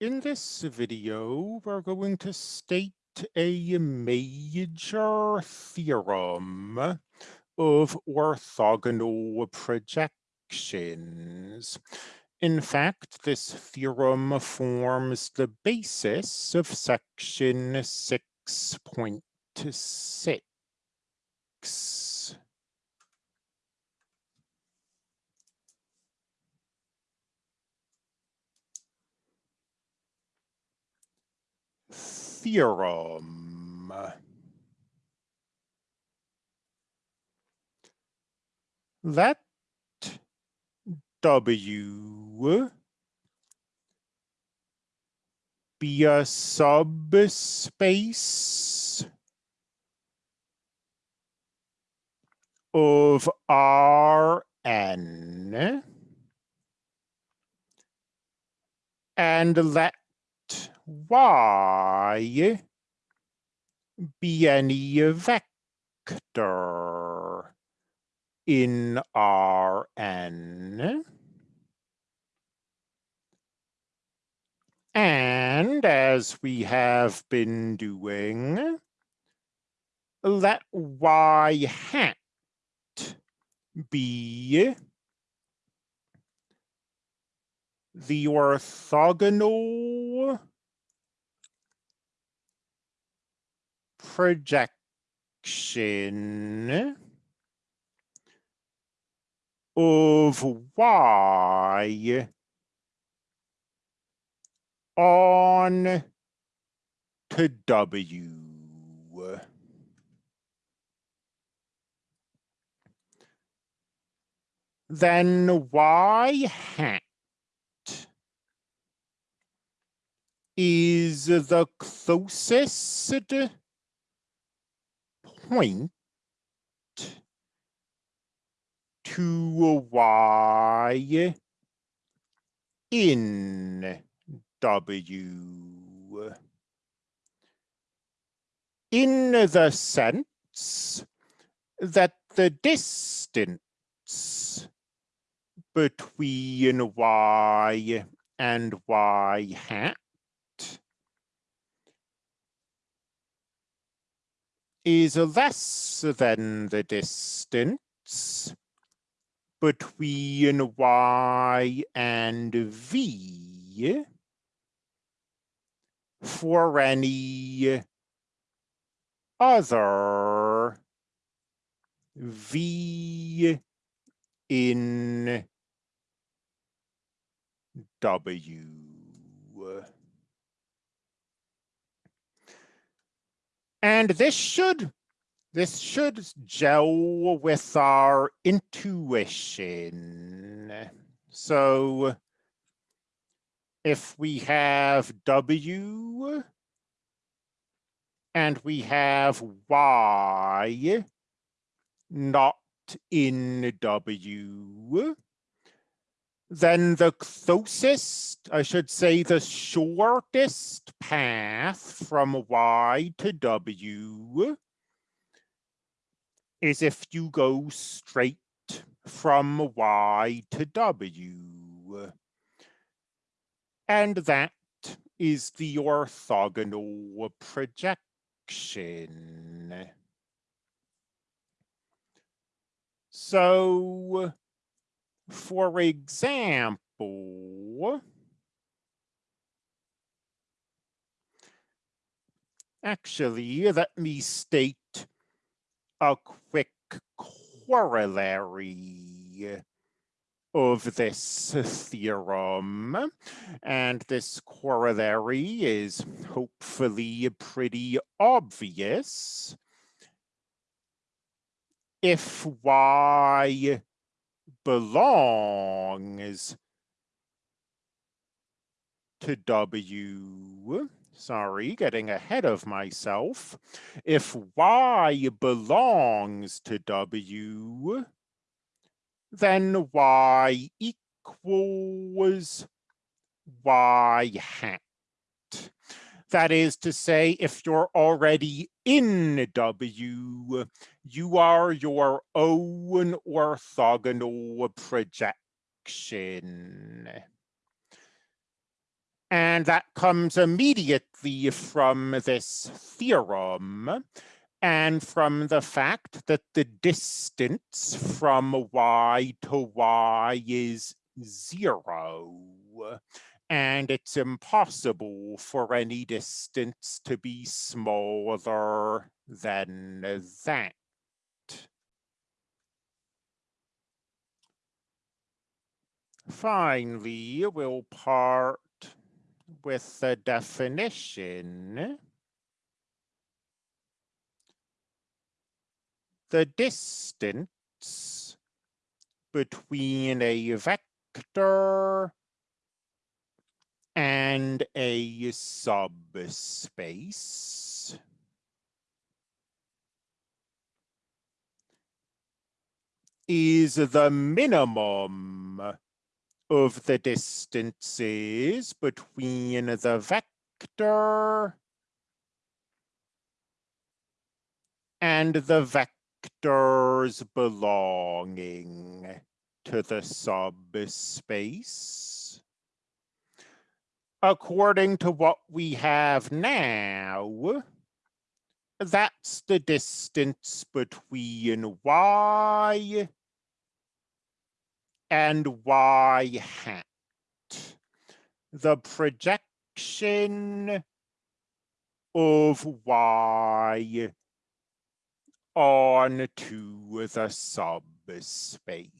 In this video, we're going to state a major theorem of orthogonal projections. In fact, this theorem forms the basis of section 6.6. theorem. Let W be a subspace of Rn and let y be any vector in Rn. And as we have been doing, let y hat be the orthogonal projection of y on to W. Then y hat is the closest point to y in W. In the sense that the distance between y and y hat is less than the distance between y and v for any other v in w. And this should this should gel with our intuition. So if we have W and we have Y not in W, then the closest, I should say the shortest path from Y to W is if you go straight from Y to W. And that is the orthogonal projection. So for example, actually, let me state a quick corollary of this theorem. And this corollary is hopefully pretty obvious. If y belongs to W, sorry, getting ahead of myself. If Y belongs to W, then Y equals Y hat. That is to say, if you're already in W, you are your own orthogonal projection. And that comes immediately from this theorem and from the fact that the distance from y to y is zero. And it's impossible for any distance to be smaller than that. Finally, we'll part with the definition. The distance between a vector and a subspace is the minimum of the distances between the vector and the vectors belonging to the subspace. According to what we have now, that's the distance between y and y hat. The projection of y onto the subspace.